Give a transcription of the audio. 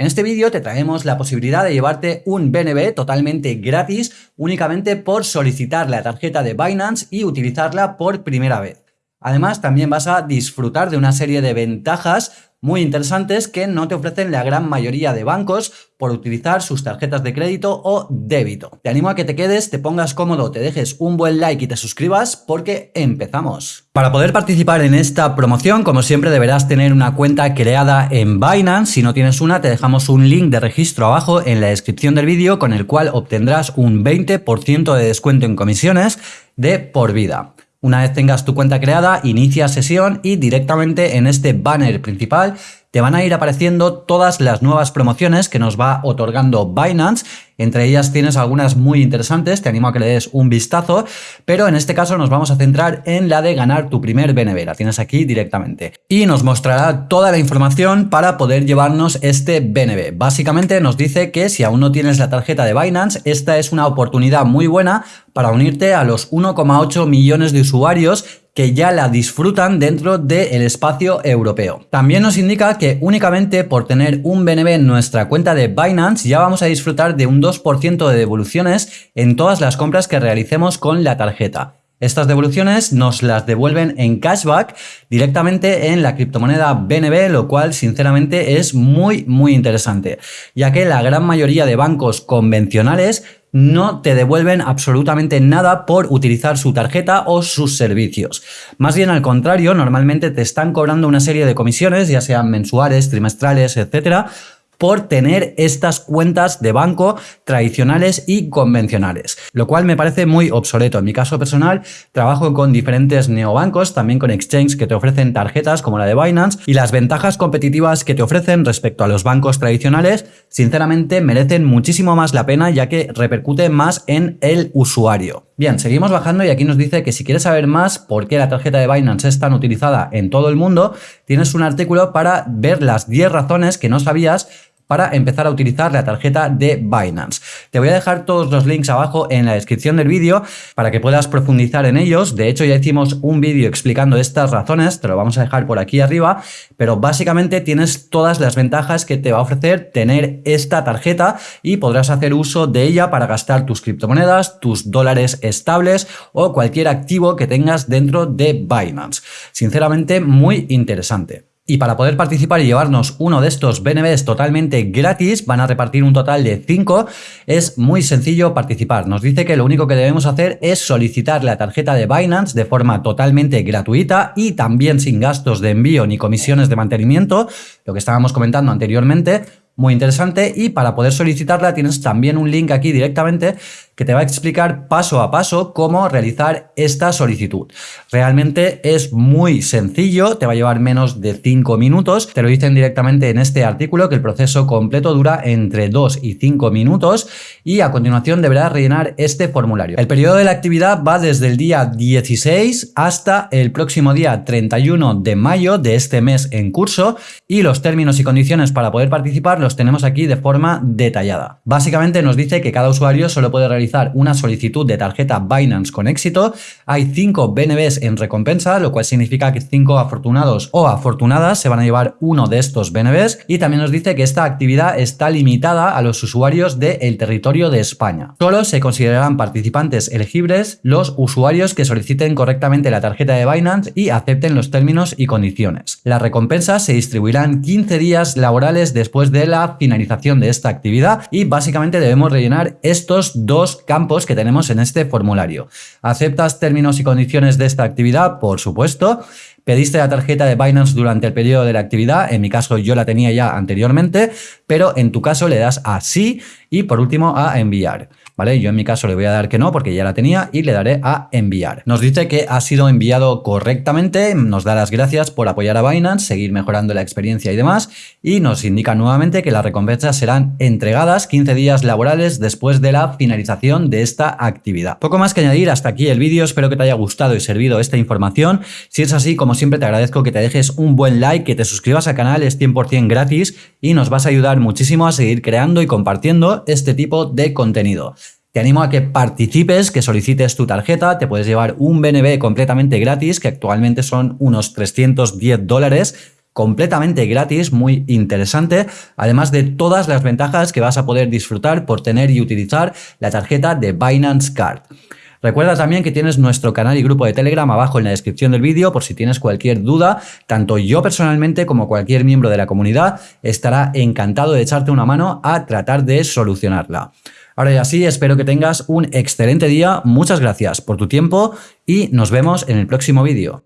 En este vídeo te traemos la posibilidad de llevarte un BNB totalmente gratis únicamente por solicitar la tarjeta de Binance y utilizarla por primera vez. Además, también vas a disfrutar de una serie de ventajas muy interesantes que no te ofrecen la gran mayoría de bancos por utilizar sus tarjetas de crédito o débito. Te animo a que te quedes, te pongas cómodo, te dejes un buen like y te suscribas porque empezamos. Para poder participar en esta promoción, como siempre deberás tener una cuenta creada en Binance. Si no tienes una, te dejamos un link de registro abajo en la descripción del vídeo con el cual obtendrás un 20% de descuento en comisiones de por vida. Una vez tengas tu cuenta creada, inicia sesión y directamente en este banner principal te van a ir apareciendo todas las nuevas promociones que nos va otorgando Binance. Entre ellas tienes algunas muy interesantes, te animo a que le des un vistazo, pero en este caso nos vamos a centrar en la de ganar tu primer BNB, la tienes aquí directamente. Y nos mostrará toda la información para poder llevarnos este BNB. Básicamente nos dice que si aún no tienes la tarjeta de Binance, esta es una oportunidad muy buena para unirte a los 1,8 millones de usuarios que ya la disfrutan dentro del espacio europeo. También nos indica que únicamente por tener un BNB en nuestra cuenta de Binance ya vamos a disfrutar de un 2% de devoluciones en todas las compras que realicemos con la tarjeta. Estas devoluciones nos las devuelven en cashback directamente en la criptomoneda BNB, lo cual sinceramente es muy muy interesante, ya que la gran mayoría de bancos convencionales no te devuelven absolutamente nada por utilizar su tarjeta o sus servicios. Más bien al contrario, normalmente te están cobrando una serie de comisiones, ya sean mensuales, trimestrales, etcétera, por tener estas cuentas de banco tradicionales y convencionales, lo cual me parece muy obsoleto. En mi caso personal, trabajo con diferentes neobancos, también con exchanges que te ofrecen tarjetas como la de Binance y las ventajas competitivas que te ofrecen respecto a los bancos tradicionales, sinceramente merecen muchísimo más la pena ya que repercute más en el usuario. Bien, seguimos bajando y aquí nos dice que si quieres saber más por qué la tarjeta de Binance es tan utilizada en todo el mundo, tienes un artículo para ver las 10 razones que no sabías para empezar a utilizar la tarjeta de Binance. Te voy a dejar todos los links abajo en la descripción del vídeo para que puedas profundizar en ellos. De hecho, ya hicimos un vídeo explicando estas razones, te lo vamos a dejar por aquí arriba, pero básicamente tienes todas las ventajas que te va a ofrecer tener esta tarjeta y podrás hacer uso de ella para gastar tus criptomonedas, tus dólares estables o cualquier activo que tengas dentro de Binance. Sinceramente, muy interesante. Y para poder participar y llevarnos uno de estos BNBs totalmente gratis, van a repartir un total de 5. Es muy sencillo participar. Nos dice que lo único que debemos hacer es solicitar la tarjeta de Binance de forma totalmente gratuita y también sin gastos de envío ni comisiones de mantenimiento, lo que estábamos comentando anteriormente, muy interesante y para poder solicitarla tienes también un link aquí directamente que te va a explicar paso a paso cómo realizar esta solicitud. Realmente es muy sencillo, te va a llevar menos de 5 minutos, te lo dicen directamente en este artículo que el proceso completo dura entre 2 y 5 minutos y a continuación deberás rellenar este formulario. El periodo de la actividad va desde el día 16 hasta el próximo día 31 de mayo de este mes en curso y los términos y condiciones para poder participar tenemos aquí de forma detallada. Básicamente nos dice que cada usuario solo puede realizar una solicitud de tarjeta Binance con éxito, hay 5 BNBs en recompensa, lo cual significa que 5 afortunados o afortunadas se van a llevar uno de estos BNBs y también nos dice que esta actividad está limitada a los usuarios del territorio de España. Solo se considerarán participantes elegibles los usuarios que soliciten correctamente la tarjeta de Binance y acepten los términos y condiciones. Las recompensas se distribuirán 15 días laborales después de finalización de esta actividad y básicamente debemos rellenar estos dos campos que tenemos en este formulario. ¿Aceptas términos y condiciones de esta actividad? Por supuesto. ¿Pediste la tarjeta de Binance durante el periodo de la actividad? En mi caso yo la tenía ya anteriormente, pero en tu caso le das a sí y por último a enviar. Yo en mi caso le voy a dar que no porque ya la tenía y le daré a enviar. Nos dice que ha sido enviado correctamente, nos da las gracias por apoyar a Binance, seguir mejorando la experiencia y demás y nos indica nuevamente que las recompensas serán entregadas 15 días laborales después de la finalización de esta actividad. Poco más que añadir, hasta aquí el vídeo, espero que te haya gustado y servido esta información. Si es así, como siempre te agradezco que te dejes un buen like, que te suscribas al canal, es 100% gratis y nos vas a ayudar muchísimo a seguir creando y compartiendo este tipo de contenido. Te animo a que participes, que solicites tu tarjeta, te puedes llevar un BNB completamente gratis, que actualmente son unos 310 dólares, completamente gratis, muy interesante, además de todas las ventajas que vas a poder disfrutar por tener y utilizar la tarjeta de Binance Card. Recuerda también que tienes nuestro canal y grupo de Telegram abajo en la descripción del vídeo por si tienes cualquier duda, tanto yo personalmente como cualquier miembro de la comunidad estará encantado de echarte una mano a tratar de solucionarla. Ahora ya sí, espero que tengas un excelente día, muchas gracias por tu tiempo y nos vemos en el próximo vídeo.